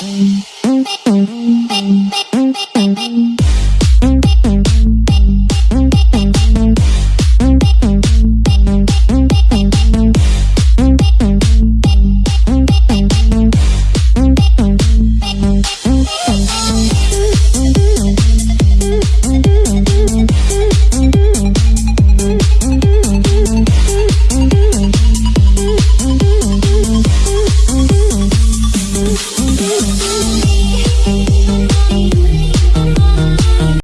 うんうん。me.